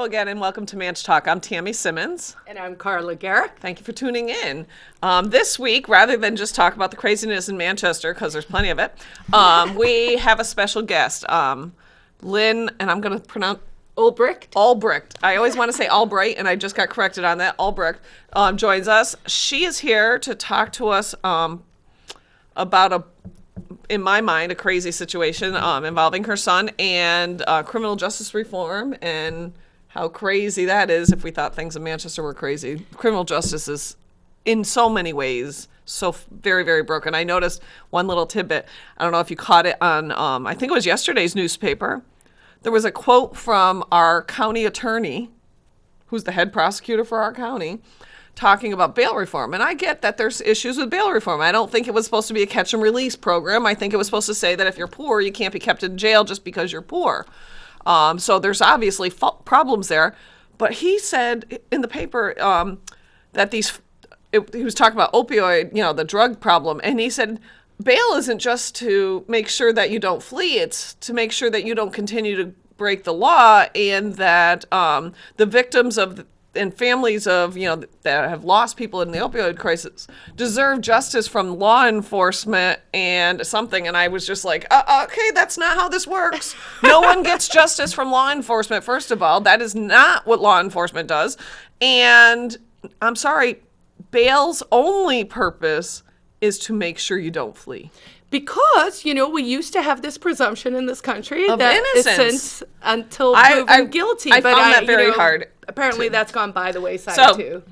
Hello again, and welcome to Manch Talk. I'm Tammy Simmons. And I'm Carla Garrick. Thank you for tuning in. Um, this week, rather than just talk about the craziness in Manchester, because there's plenty of it, um, we have a special guest, um, Lynn, and I'm going to pronounce Ulbricht. Albrecht. I always want to say Albright, and I just got corrected on that. Albrecht um, joins us. She is here to talk to us um, about a, in my mind, a crazy situation um, involving her son and uh, criminal justice reform and how crazy that is. If we thought things in Manchester were crazy, criminal justice is in so many ways so very very broken. I noticed one little tidbit. I don't know if you caught it on. Um, I think it was yesterday's newspaper there was a quote from our county attorney, who's the head prosecutor for our county, talking about bail reform. And I get that there's issues with bail reform. I don't think it was supposed to be a catch and release program. I think it was supposed to say that if you're poor, you can't be kept in jail just because you're poor. Um, so there's obviously problems there. But he said in the paper um, that these, it, he was talking about opioid, you know, the drug problem. And he said, bail isn't just to make sure that you don't flee, it's to make sure that you don't continue to break the law and that um, the victims of and families of you know that have lost people in the opioid crisis deserve justice from law enforcement and something. And i was just like uh, uh okay that's not how this works. No one gets justice from law enforcement first of all. That is not what law enforcement does. And i'm sorry bail's only purpose is to make sure you don't flee. Because you know we used to have this presumption in this country of that innocence until proven I, I, guilty. I but found that very you know, hard. Apparently, to. that's gone by the wayside so, too.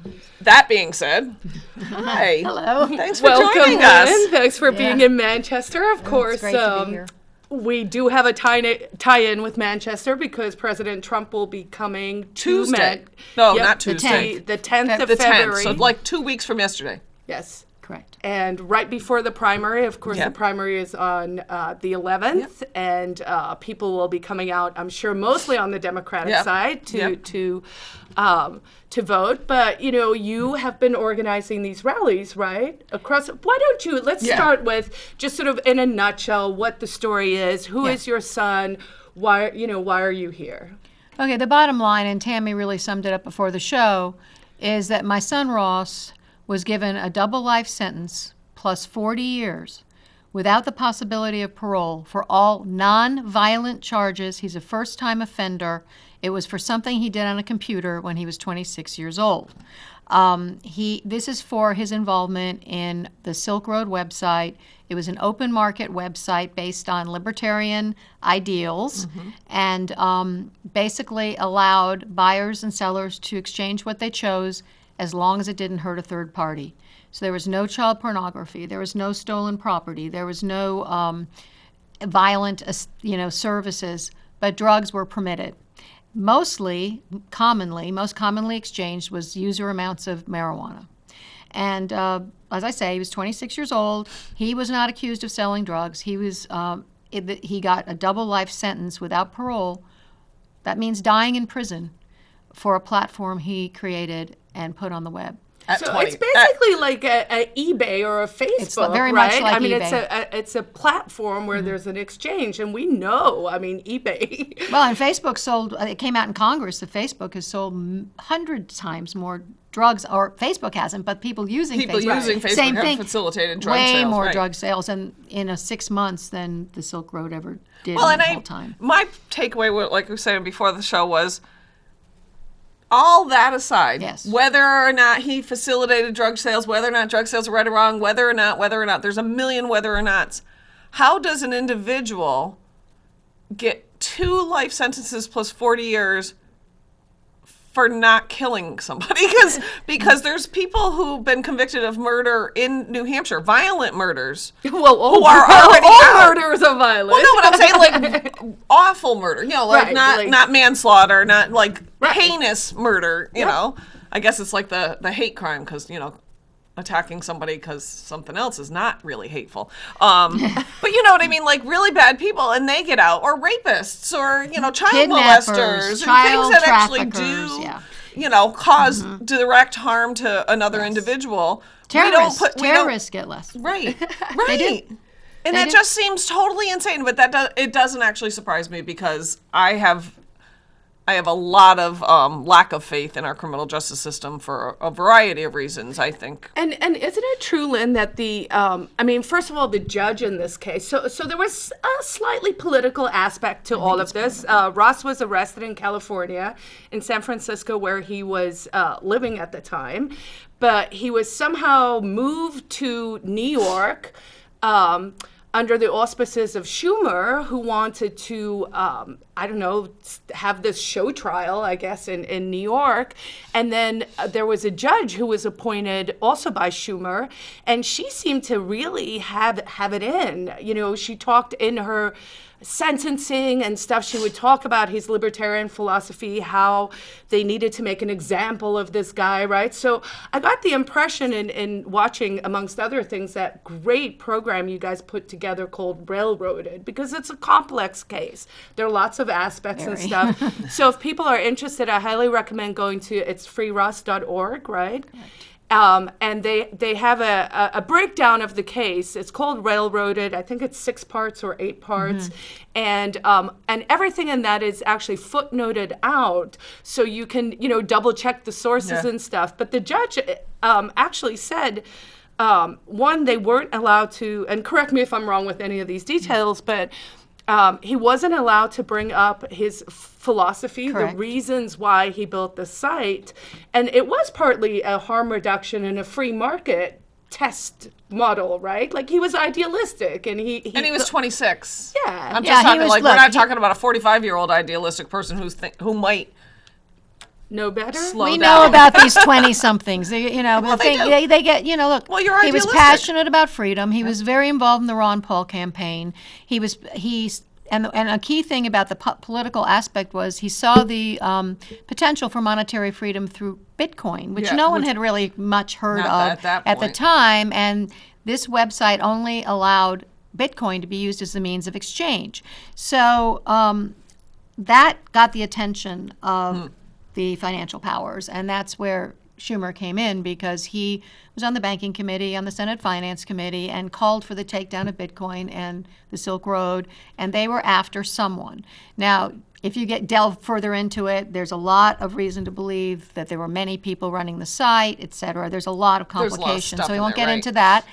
That being said, hi, hello, thanks for Welcome, joining us. Lynn. Thanks for yeah. being in Manchester. Of course, um, we do have a tie, tie in with Manchester because President Trump will be coming Tuesday. To Man- no, yep, not Tuesday. The 10th of the February. 10th, so like two weeks from yesterday. Yes. Correct. And right before the primary, of course, yep. the primary is on uh, the 11th, yep. and uh, people will be coming out. I'm sure mostly on the Democratic yep. side to to um, to vote. But you know, you have been organizing these rallies, right? Across. Why don't you? Let's yeah. start with just sort of in a nutshell what the story is. Who yeah. is your son? Why you know why are you here? Okay. The bottom line, and Tammy really summed it up before the show, is that my son Ross was given a double life sentence plus 40 years without the possibility of parole for all non-violent charges. He's a first-time offender. It was for something he did on a computer when he was 26 years old. Um, he, this is for his involvement in the Silk Road website. It was an open market website based on libertarian ideals mm-hmm. and um, basically allowed buyers and sellers to exchange what they chose as long as it didn't hurt a third party. So there was no child pornography, there was no stolen property, there was no um, violent, you know, services, but drugs were permitted. Mostly, commonly, most commonly exchanged was user amounts of marijuana. And uh, as I say, he was 26 years old. He was not accused of selling drugs. He was um, it, he got a double life sentence without parole. That means dying in prison for a platform he created and put on the web. At so 20. it's basically at, like a, a, eBay or a Facebook, it's very right? much like I mean, eBay. it's a, a, it's a platform where mm-hmm. there's an exchange, and we know. I mean, eBay. well, and Facebook sold. Uh, it came out in Congress that Facebook has sold hundred times more drugs, or Facebook hasn't, but people using people Facebook, using Facebook same have thing, facilitated drug way sales, more right. drug sales, and in a six months than the Silk Road ever did well, and the I, whole time. My takeaway, like we were saying before the show, was all that aside, yes. whether or not he facilitated drug sales, whether or not drug sales are right or wrong, whether or not, whether or not, there's a million whether or nots. How does an individual get two life sentences plus 40 years for not killing somebody because because there's people who've been convicted of murder in New Hampshire, violent murders. Well, all, who are already all murders are violent. Well, no, but I'm saying like awful murder. You know, like right, not like, not manslaughter, not like right. heinous murder. You know, I guess it's like the the hate crime because you know attacking somebody because something else is not really hateful. Um, but you know what I mean? Like really bad people and they get out, or rapists, or, you know, child molesters, child and things that actually do, yeah. you know, because mm-hmm. direct harm to another yes. individual. Terrorists, put, terrorists get less. Right, right. And they it do. just seems totally insane, but that does, it doesn't actually surprise me because I have I have a lot of um, lack of faith in our criminal justice system for a variety of reasons. I think. And and isn't it true, Lynn, that the um, I mean, first of all, the judge in this case. So so there was a slightly political aspect to all of this. Uh, Ross was arrested in California, in San Francisco, where he was uh, living at the time, but he was somehow moved to New York. Um, under the auspices of Schumer, who wanted to, um, I don't know, have this show trial, I guess, in, in New York. And then uh, there was a judge who was appointed also by Schumer, and she seemed to really have, have it in. You know, she talked in her sentencing and stuff, she would talk about his libertarian philosophy, how they needed to make an example of this guy, right? So I got the impression in, in watching, amongst other things, that great program you guys put together called Railroaded, because it's a complex case. There are lots of aspects Very. and stuff. so if people are interested, I highly recommend going to it's freeross.org, right? Um, and they they have a, a, breakdown of the case. It's called Railroaded. I think it's six parts or eight parts, mm-hmm. and um, and everything in that is actually footnoted out, so you can you know double check the sources yeah. and stuff. But the judge um, actually said. Um, one, they weren't allowed to, and correct me if I'm wrong with any of these details, but um, he wasn't allowed to bring up his philosophy, Correct. the reasons why he built the site. And it was partly a harm reduction and a free market test model, right? Like he was idealistic and he, he And he was 26. Yeah. I'm just yeah, talking was, like look, we're not he, talking about a 45-year-old idealistic person who's th- who might know better. Slow we down. know about these 20 somethings. They, you know, well, they, they, they, they, get, you know, look. Well, you're He was passionate about freedom. He was very involved in the Ron Paul campaign. He was, he and, and a key thing about the po- political aspect was he saw the um, potential for monetary freedom through Bitcoin, which Yeah, no one which- had really much heard of at that the time. And this website only allowed Bitcoin to be used as the means of exchange. So um, that got the attention of Hmm. The financial powers, and that's where Schumer came in because he was on the banking committee, on the Senate Finance Committee, and called for the takedown of Bitcoin and the Silk Road, and they were after someone. Now, if you get delve further into it, there's a lot of reason to believe that there were many people running the site, et cetera. There's a lot of There's lot of complications, so we won't there, get right. into that.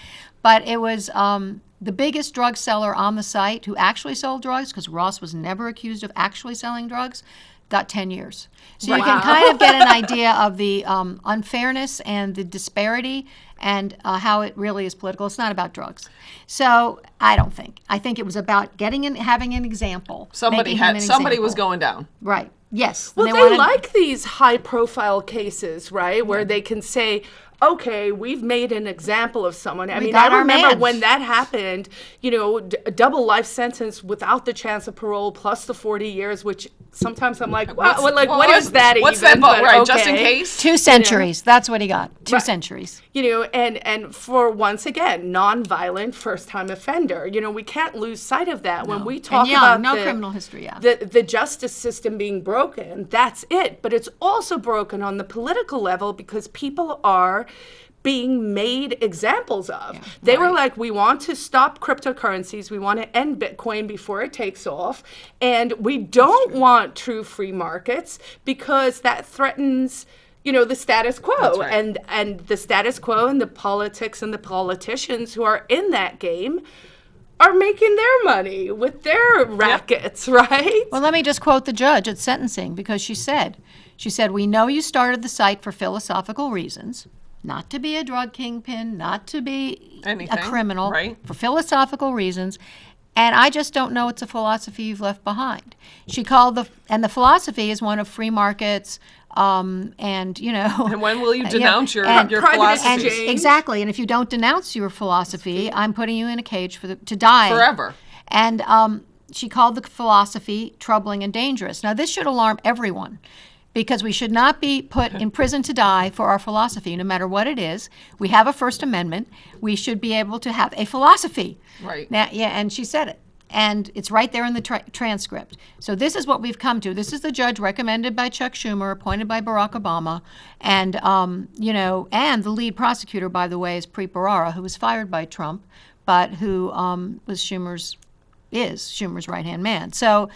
But it was um, the biggest drug seller on the site who actually sold drugs, because Ross was never accused of actually selling drugs, got 10 years. So you can kind of get an idea of the um, unfairness and the disparity and uh, how it really is political. It's not about drugs. So I don't think. I think it was about getting and having an example. somebody had an somebody was going down. Right. Yes. Well, And they, wanted- like these high profile cases, right? Where they can say, okay, we've made an example of someone. I We mean, I remember mans. when that happened, you know, d- a double life sentence without the chance of parole plus the 40 years, which sometimes I'm like, wow, What's- well, like, well, what what's- is that What's even? that vote? But Right, just in case. Two centuries. That's what he got. Two Right. centuries. you know and and for once again non-violent first-time offender you know we can't lose sight of that when we talk And young, about no the, criminal history, yeah. the the justice system being broken that's it but it's also broken on the political level because people are being made examples of. they were like, we want to stop cryptocurrencies, we want to end Bitcoin before it takes off, and we don't want true free markets because that threatens you know the status quo. Right. and and the status quo and the politics and the politicians who are in that game are making their money with their rackets right? Well, let me just quote the judge at sentencing because she said, she said, "We know you started the site for philosophical reasons, not to be a drug kingpin, not to be Anything, a criminal, right. for philosophical reasons." And I just don't know it's a philosophy you've left behind. She called the, and the philosophy is one of free markets, um, and you know. And when will you denounce your and- your philosophy? exchange. Exactly, and if you don't denounce your philosophy, I'm putting you in a cage for the, to die Forever. And um, she called the philosophy troubling and dangerous. Now, this should alarm everyone because we should not be put in prison to die for our philosophy, no matter what it is. We have a First Amendment. We should be able to have a philosophy. Right. Now, yeah, and she said it. And it's right there in the tra- transcript. So this is what we've come to. This is the judge recommended by Chuck Schumer, appointed by Barack Obama, and um, you know, and the lead prosecutor, by the way, is Preet Bharara, who was fired by Trump, but who um, was Schumer's is Schumer's right hand man. So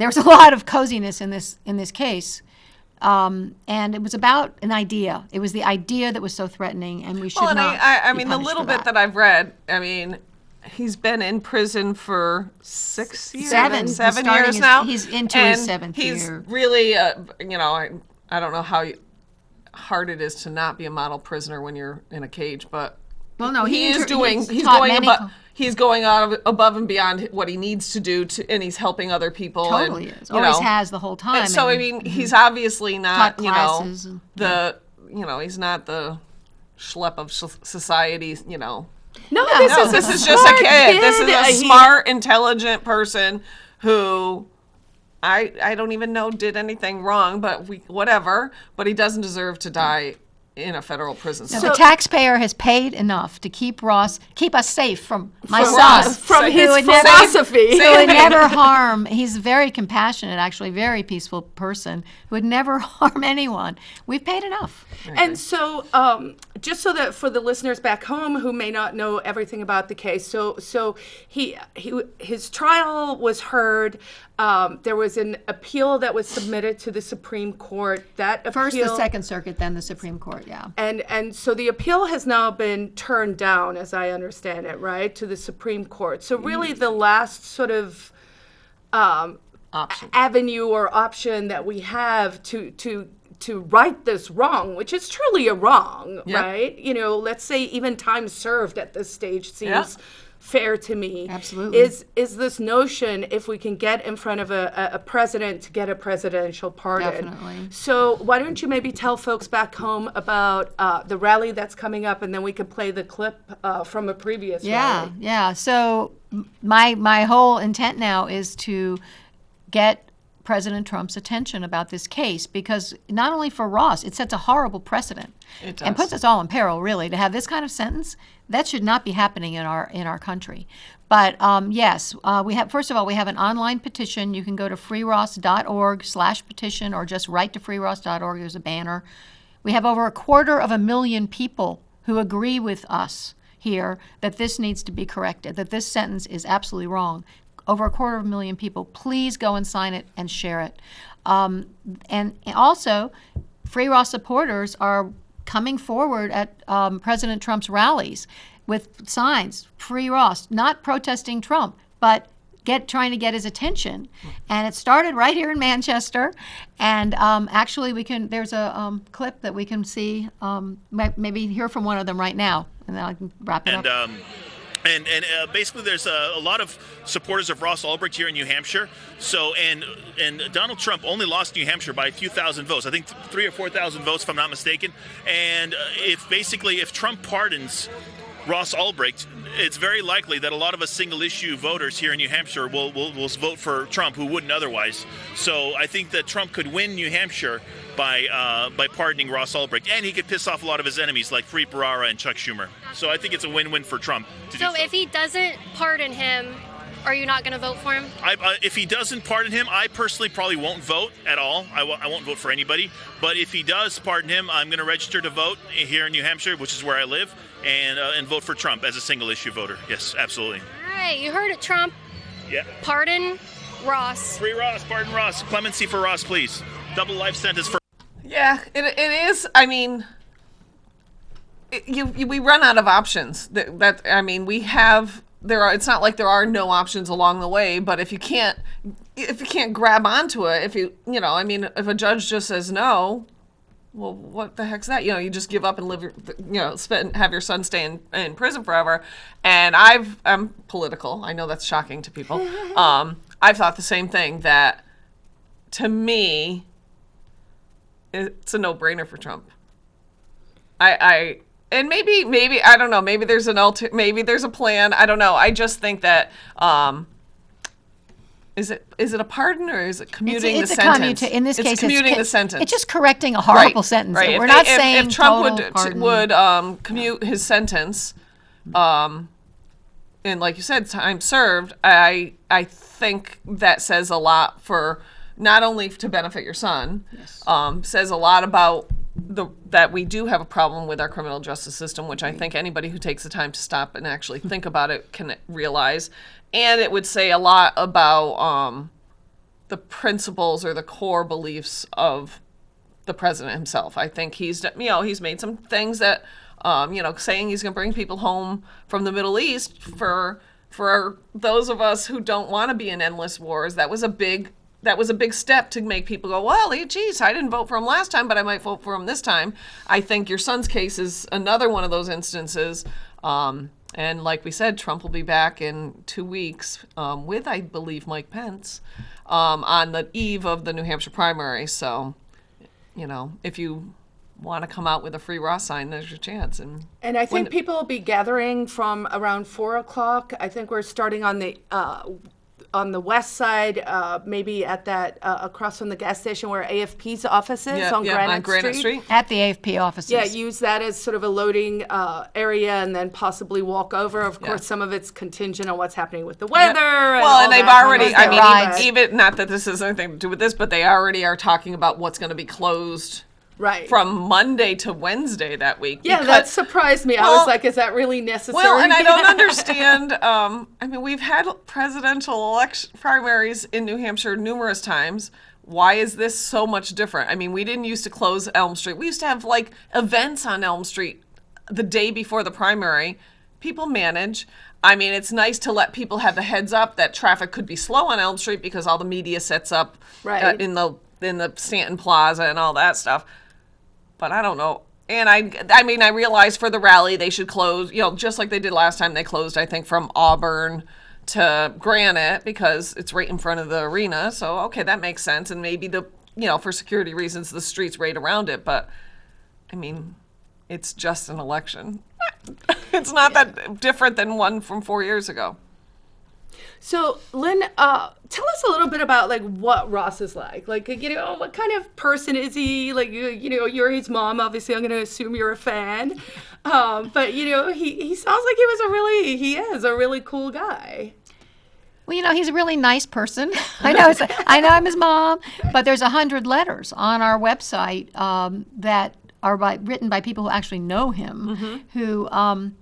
there's a lot of coziness in this in this case. Um, and it was about an idea. It was the idea that was so threatening, and we should Well, and not. I, I, mean, the little bit that I've read, I mean, he's been in prison for six years, Seven. He's seven years his- now. he's into his seventh he's year. really, uh, you know, I, I don't know how hard it is to not be a model prisoner when you're in a cage, but Well, no, he, he is doing. he's He's, going above. Co- He's going out of, above and beyond what he needs to do to, and he's helping other people. totally and, is. you Always know, has the whole time. so I and- mean, he's obviously not, Taught you know, and- the, you know, he's not the schlep of society, you know. No, this No, is this is just a smart kid. This is a he- smart, intelligent person who I I don't even know did anything wrong, but we whatever. But he doesn't deserve to die in a federal prison. So the taxpayer has paid enough to keep Ross, keep us safe from my From son, Ross. from Who his would never- philosophy. who would never harm. He's a very compassionate, actually, very peaceful person who would never harm anyone. We've paid enough. And so, um, just so that for the listeners back home who may not know everything about the case, so so he he his trial was heard. Um, there was an appeal that was submitted to the Supreme Court. That appeal, First the Second Circuit, then the Supreme Court. Yeah. and and so the appeal has now been turned down, as I understand it, right, to the Supreme Court. So really, the last sort of um, option. avenue or option that we have to to to right this wrong, which is truly a wrong, Yep. right? You know, let's say even time served at this stage seems Yeah. fair to me. Absolutely. Is is this notion if we can get in front of a, a, a president to get a presidential pardon? Definitely. So why don't you maybe tell folks back home about uh, the rally that's coming up, and then we can play the clip uh, from a previous Yeah, rally. yeah. So my my whole intent now is to get President Trump's attention about this case because not only for Ross, it sets a horrible precedent It and puts us all in peril. Really, to have this kind of sentence that should not be happening in our in our country. But um, yes, uh, we have. First of all, we have an online petition. You can go to freeross.org/petition or just write to freeross.org. There's a banner. We have over a quarter of a million people who agree with us here that this needs to be corrected, that this sentence is absolutely wrong. Over a quarter of a million people. Please go and sign it and share it. Um, and also, Free Ross supporters are coming forward at um, President Trump's rallies with signs, Free Ross, not protesting Trump, but get trying to get his attention. And it started right here in Manchester. And um, actually, we can. There's a um, clip that we can see. Um, maybe hear from one of them right now, and then I can wrap it and up. And and uh, basically there's a, a lot of supporters of Ross Ulbricht here in New Hampshire. So and and Donald Trump only lost New Hampshire by a few thousand votes. I think th- three or four thousand votes, if I'm not mistaken. And uh, if basically if Trump pardons Ross Ulbricht, it's very likely that a lot of us single issue voters here in New Hampshire will, will, will vote for Trump who wouldn't otherwise. So I think that Trump could win New Hampshire by uh, by pardoning Ross Ulbricht, and he could piss off a lot of his enemies like Preet Bharara and Chuck Schumer. So I think it's a win-win for Trump. To So do so if he doesn't pardon him, are you not going to vote for him? I, uh, if he doesn't pardon him, I personally probably won't vote at all. I w- I won't vote for anybody. But if he does pardon him, I'm going to register to vote here in New Hampshire, which is where I live, and uh, and vote for Trump as a single issue voter. Yes, absolutely. All right, you heard it, Trump. Yeah. Pardon Ross. Free Ross, pardon Ross. Clemency for Ross, please. Double life sentence for. Yeah, it, it is. I mean, it, you, you we run out of options. That, that I mean, we have there are. It's not like there are no options along the way. But if you can't, if you can't grab onto it, if you you know, I mean, if a judge just says no, well, what the heck's that? You know, you just give up and live your, you know, spend have your son stay in, in prison forever. And I've I'm political. I know that's shocking to people. Um, I've thought the same thing that to me it's a no-brainer for Trump. I, I, and maybe, maybe I don't know. Maybe there's an alter, maybe there's a plan. I don't know. I just think that, um, is it is it a pardon or is it commuting it's the a sentence? in this it's case, commuting it's, the sentence. It's just correcting a horrible sentence. Right. We're if not they- if- saying if, Trump total would pardon. would um, commute his sentence, um, and like you said, time served. I I think that says a lot for not only to benefit your son, yes. um, says a lot about the that we do have a problem with our criminal justice system, which I think anybody who takes the time to stop and actually think about it can realize, and it would say a lot about. Um, the principles or the core beliefs of the president himself. I think he's you know he's made some things that um, you know saying he's going to bring people home from the Middle East for for those of us who don't want to be in endless wars. That was a big that was a big step to make people go, well, geez, I didn't vote for him last time, but I might vote for him this time. I think your son's case is another one of those instances. Um, and like we said, Trump will be back in two weeks um, with, I believe, Mike Pence um, on the eve of the New Hampshire primary. So, you know, if you want to come out with a free Ross sign, there's your chance. And and I think people will be gathering from around four o'clock. I think we're starting on the uh, on the west side, uh, maybe at that uh, across from the gas station where AFP's office is yeah, on, yeah, Granite, on Granite Street. At the AFP offices. Yeah, use that as sort of a loading uh, area and then possibly walk over. Of course, some of it's contingent on what's happening with the weather. Yeah. And well, and they've already, I mean, rides. even, even not that this has anything to do with this, but they already are talking about what's going to be closed right from Monday to Wednesday that week. Yeah, because- that surprised me. I was like, is that really necessary? Well, and I don't understand. Um, I mean, we've had presidential election primaries in New Hampshire numerous times. Why is this so much different? I mean, we didn't used to close Elm Street. We used to have like events on Elm Street the day before the primary. People manage. I mean, it's nice to let people have the heads up that traffic could be slow on Elm Street because all the media sets up uh, Right. in the in the Stanton Plaza and all that stuff but I don't know. And I, I mean, I realize for the rally they should close, you know, just like they did last time. They closed, I think, from Auburn to Granite because it's right in front of the arena. So okay, that makes sense. And maybe the, you know, for security reasons, the streets right around it. But I mean, it's just an election. it's not that different than one from four years ago. So, Lynn, uh, tell us a little bit about like what Ross is like. Like, you know, what kind of person is he? Like, you, you know, you're his mom. Obviously, I'm going to assume you're a fan. Um, but you know, he he sounds like he was a really he is a really cool guy. Well, you know, he's a really nice person. I know. It's, I know I'm his mom, but there's a hundred letters on our website um, that are by, written by people who actually know him, who um,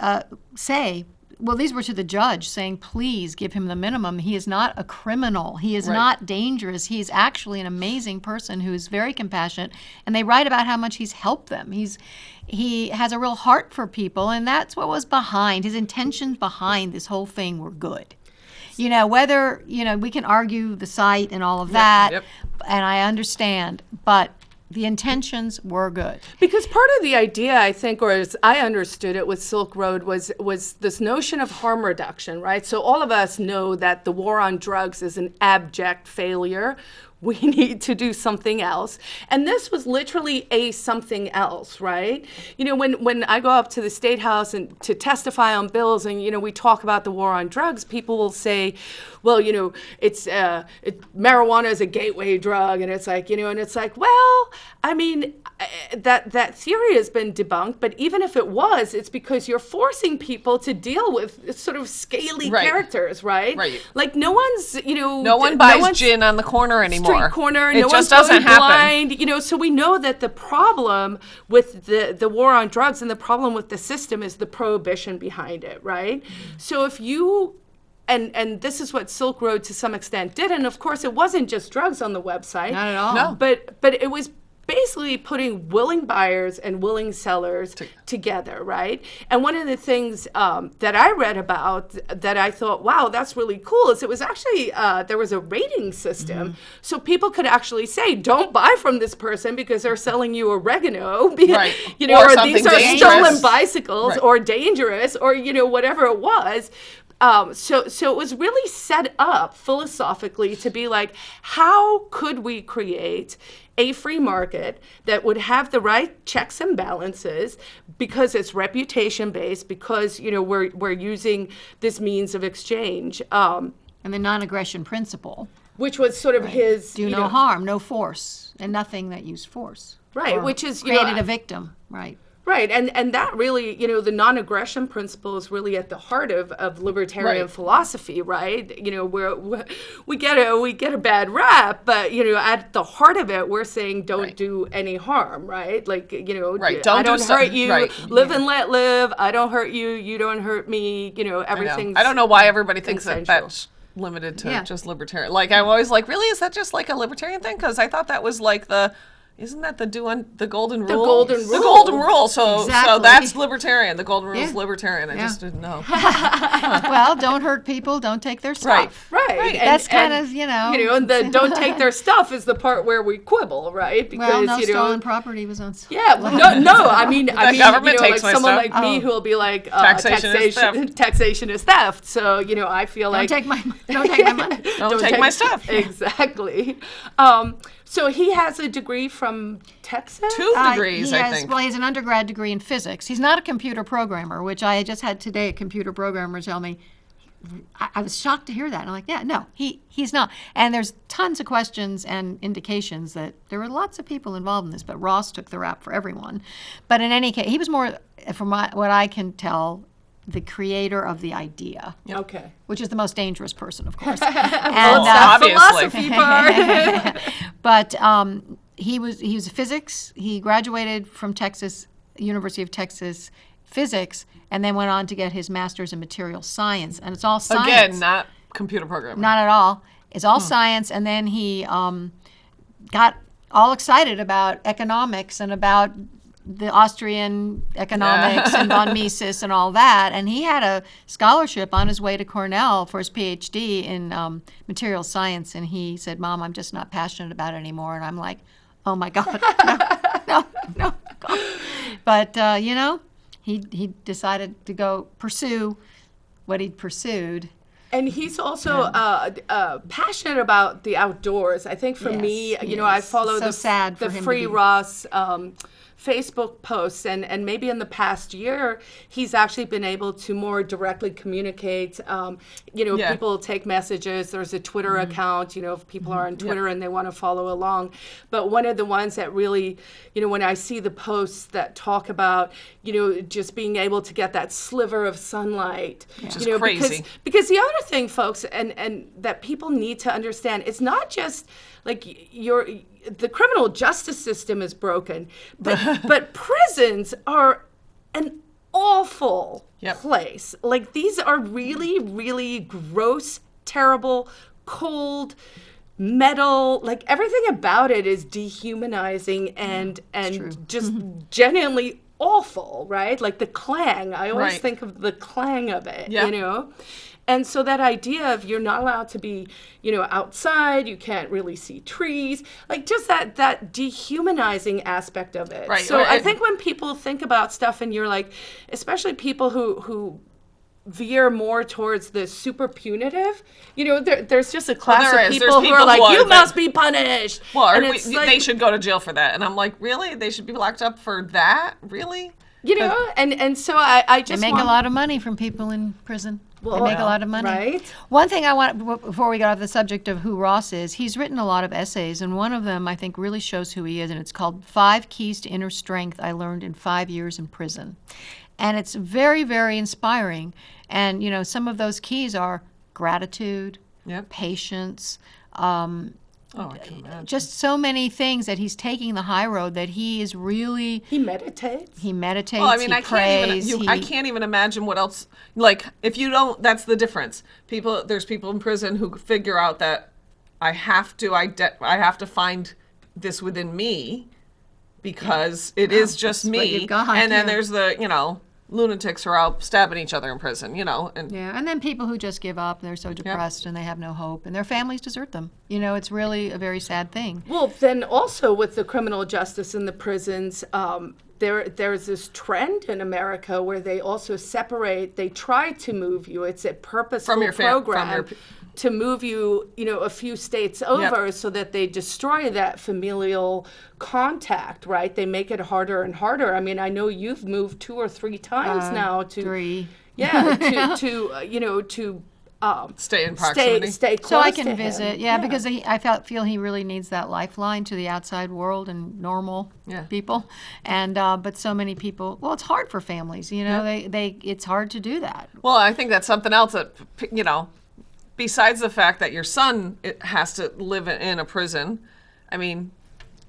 uh, say, well, these were to the judge saying, please give him the minimum. He is not a criminal. He is not dangerous. He is actually an amazing person who is very compassionate. And they write about how much he's helped them. He's he has a real heart for people, and that's what was behind his intentions behind this whole thing were good you know whether you know we can argue the site and all of that yep. and i understand but the intentions were good Because part of the idea, I think, or as I understood it with Silk Road, was was this notion of harm reduction, right? So all of us know that the war on drugs is an abject failure. We need to do something else. And this was literally a something else, right? You know, when, when I go up to the State House and to testify on bills and, you know, we talk about the war on drugs, people will say, well, you know, it's uh, it, marijuana is a gateway drug. And it's like, you know, and it's like, well, I mean, uh, that that theory has been debunked. But even if it was, it's because you're forcing people to deal with sort of scaly Right. characters, right? Right. Like no one's, you know, No one buys one's gin on the corner anymore. Street corner. It no just one's doesn't going happen. blind. You know, so we know that the problem with the the war on drugs and the problem with the system is the prohibition behind it, right? So if you and and this is what Silk Road to some extent did, and of course it wasn't just drugs on the website. Not at all. No. But but it was basically putting willing buyers and willing sellers together, right? And one of the things um, that I read about that I thought, wow, that's really cool, is it was actually uh, there was a rating system, Mm-hmm. so people could actually say, don't buy from this person because they're selling you oregano, Right. you know, Or or, these are dangerous. stolen bicycles Right. or dangerous or you know whatever it was. Um, so, so it was really set up philosophically to be like, how could we create a free market that would have the right checks and balances because it's reputation based, because you know we're we're using this means of exchange, um, and the non-aggression principle. which was sort of his do you no know, harm no force and nothing that used force. Right, which is, know, created I- a victim right Right, and and that really, you know, the non-aggression principle is really at the heart of, of libertarian Right. philosophy, right? You know, we're, we we get a we get a bad rap, but you know, at the heart of it, we're saying don't Right. do any harm, right? Like you know, Right, don't do don't some- hurt you, right. live and let live. I don't hurt you, you don't hurt me. You know, I everything's. I don't know why everybody thinks that that's limited to Yeah. just libertarian. Like I'm always like, really, is that just like a libertarian thing? Because I thought that was like the. Isn't that the do un, the golden rule? The golden rule. The golden rule. So so that's libertarian. The golden rule is libertarian. I Yeah. just didn't know. well, don't hurt people, don't take their stuff. Right. Right. And- That's kind and, of, you know. You know, and the don't take their stuff is the part where we quibble, right? Because well, no you know, stolen property was on. s- Yeah, well, no, no. I mean, I mean, government you know, takes like my someone stuff. like me Oh. who will be like, uh, Taxation is taxation, theft. taxation is theft. So you know, I feel Don't like take my don't take my money. Don't take my stuff. Exactly. Um, so he has a degree from Texas. Two Uh, degrees, he I has, think. Well, he has an undergrad degree in physics. He's not a computer programmer, which I just had today a computer programmer tell me. I, I was shocked to hear that. And I'm like, yeah, no, he he's not. And there's tons of questions and indications that there were lots of people involved in this, but Ross took the rap for everyone. But in any case, he was more, from my, what I can tell, the creator of the idea, Okay. which is the most dangerous person, of course. And, it's uh, philosophy part. but um, he was he was a physics. He graduated from Texas University of Texas physics, and then went on to get his master's in material science. And it's all science. Again, not computer programming. Not at all. It's all science. And then he um, got all excited about economics and about the Austrian economics and von Mises and all that. And he had a scholarship on his way to Cornell for his PhD in um, material science. And he said, Mom, I'm just not passionate about it anymore. And I'm like, oh my God, no, no, no. God. But, uh, you know, he, he decided to go pursue what he'd pursued. And he's also uh, uh, passionate about the outdoors. I think for me, you he know, I follow So the, sad the for him to Free Ross um, Facebook posts, and, and maybe in the past year, he's actually been able to more directly communicate. Um, you know, Yeah. people take messages. There's a Twitter account. You know, if people are on Twitter and they want to follow along. But one of the ones that really, you know, when I see the posts that talk about, you know, just being able to get that sliver of sunlight, is you know, because crazy. because the other thing folks and and that people need to understand it's not just like your the criminal justice system is broken but but prisons are an awful Yep. place like these are really really gross terrible cold metal like everything about it is dehumanizing and and just mm-hmm. genuinely awful right like the clang i always Right. think of the clang of it Yeah. you know and so that idea of you're not allowed to be you know outside you can't really see trees like just that that dehumanizing aspect of it Right, so right, i think when people think about stuff and you're like especially people who who veer more towards the super punitive you know there, there's just a class there of is. people, who are like you must be punished Well, and we- it's they should go to jail for that. And I'm like, really? They should be locked up for that? Really? you know and and so i i They just make want, a lot of money from people in prison. Well, they make a lot of money. right? One thing I want before we get off the subject of who Ross is, he's written a lot of essays, and one of them I think really shows who he is, and it's called Five Keys to Inner Strength I Learned in Five Years in Prison. And it's very, very inspiring. And, you know, some of those keys are gratitude, Yep. patience, um, Oh, I can uh, imagine. just so many things that he's taking the high road that he is really, he meditates he meditates, Well, I mean, he I prays, can't even. You, he, I can't even imagine what else. Like, if you don't, that's the difference. People, there's people in prison who figure out that I have to. I I have to find this within me because it is just what me. you've got, and then yeah. there's the you know lunatics who are out stabbing each other in prison. You know, and Yeah, and then people who just give up, they're so depressed and they have no hope, and their families desert them. You know, it's really a very sad thing. Well, then also with the criminal justice in the prisons, um, there there's this trend in America where they also separate. They try to move you. It's a purposeful From your fam- from program your p- to move you, you know, a few states over, so that they destroy that familial contact. Right? They make it harder and harder. I mean, I know you've moved two or three times now to Three. yeah to to uh, you know to. Um, stay in stay, proximity. stay close So I can him. visit, yeah, because he, I felt feel he really needs that lifeline to the outside world and normal Yeah. people, and uh, but so many people. Well, it's hard for families, you know. They they it's hard to do that. Well, I think that's something else that you know, besides the fact that your son has to live in- in a prison. I mean,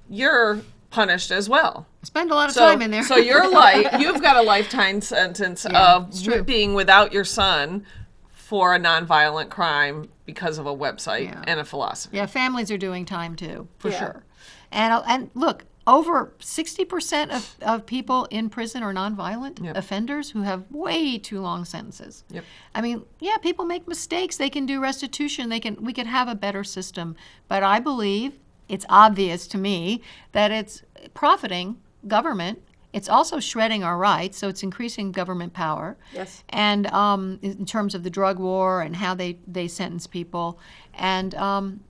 you're punished as well. Spend a lot of So, time in there. so your life, you've got a lifetime sentence Yeah, of being without your son for a nonviolent crime because of a website Yeah. and a philosophy. Yeah, families are doing time too, for Yeah. sure. And uh, and look, over 60% of, of people in prison are nonviolent Yep. offenders who have way too long sentences. Yep. I mean, yeah, people make mistakes. They can do restitution. They can we could have a better system. But I believe it's obvious to me that it's profiting government. It's also shredding our rights, so it's increasing government power. Yes. And um, in terms of the drug war and how they, they sentence people. And um,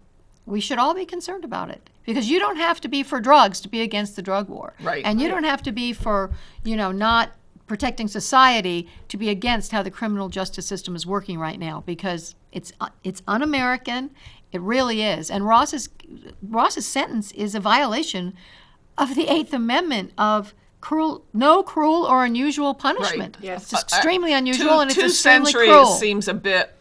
we should all be concerned about it because you don't have to be for drugs to be against the drug war Right. and you don't have to be for you know not protecting society to be against how the criminal justice system is working right now because it's uh, it's un-american it really is and ross's ross's sentence is a violation of the eighth amendment of cruel no cruel or unusual punishment Right. Yes. it's extremely unusual two, and it's two extremely centuries cruel seems a bit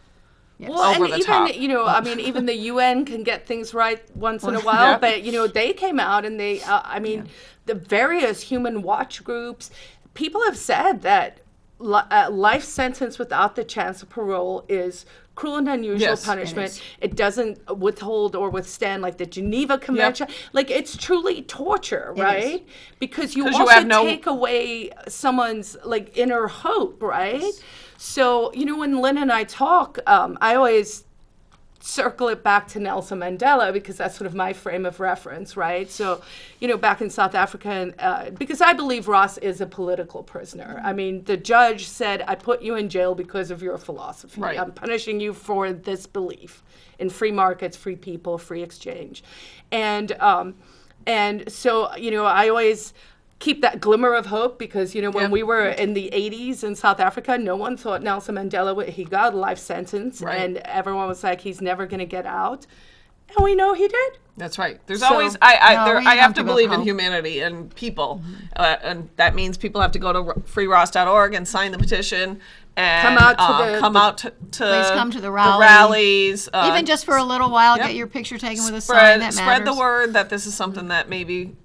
Well, over and the even top. you know, I mean, even the UN can get things right once in a while, Yeah. but you know, they came out and they, uh, I mean, the various human watch groups, people have said that li- uh, life sentence without the chance of parole is cruel and unusual Yes, punishment. is. It, doesn't withhold or withstand like the Geneva Convention. Like it's truly torture, right? Because you also have no- take away someone's like inner hope, right? So you know, when Lynn and I talk, um, I always circle it back to Nelson Mandela because that's sort of my frame of reference, right? So, you know, back in South Africa, and, uh, because I believe Ross is a political prisoner. I mean, the judge said, "I put you in jail because of your philosophy. Right. I'm punishing you for this belief in free markets, free people, free exchange," and um, and so you know, I always keep that glimmer of hope because you know when Yep. we were in the 80s in South Africa no one thought Nelson Mandela would he got a life sentence Right. and everyone was like he's never going to get out and we know he did That's right. There's So- always I I, No, there, I have have to to believe in humanity and people, uh, and that means people have to go to r- freeross.org and sign the petition and Come out to uh, the- come the- out to, to Please come to the rally. rallies. Uh, even just for a little while yep. get your picture taken with a sign spread that spread the word that this is something that maybe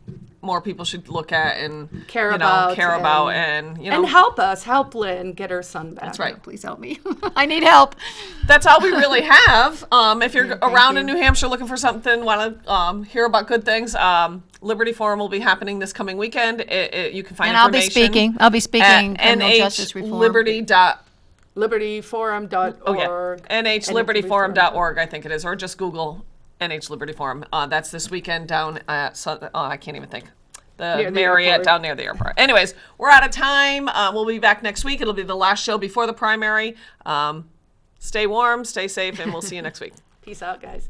more people should look at and Care you know, about care and- about and you know and help us help Lynn get her son back that's right. please help me i need help that's all we really have. Um, if you're thank around in. New Hampshire looking for something, want to um, hear about good things, um, Liberty Forum will be happening this coming weekend. It, it, you can find and i'll be speaking i'll be speaking at criminal justice reform Liberty dot libertyforum.org oh yeah nhlibertyforum.org I think it is or just Google NH Liberty Forum. Uh, that's this weekend down at oh, I can't even think. The Near Marriott airport. down near the airport. Anyways, we're out of time. Uh, we'll be back next week. It'll be the last show before the primary. Um, stay warm, stay safe, and we'll see you next week. peace out guys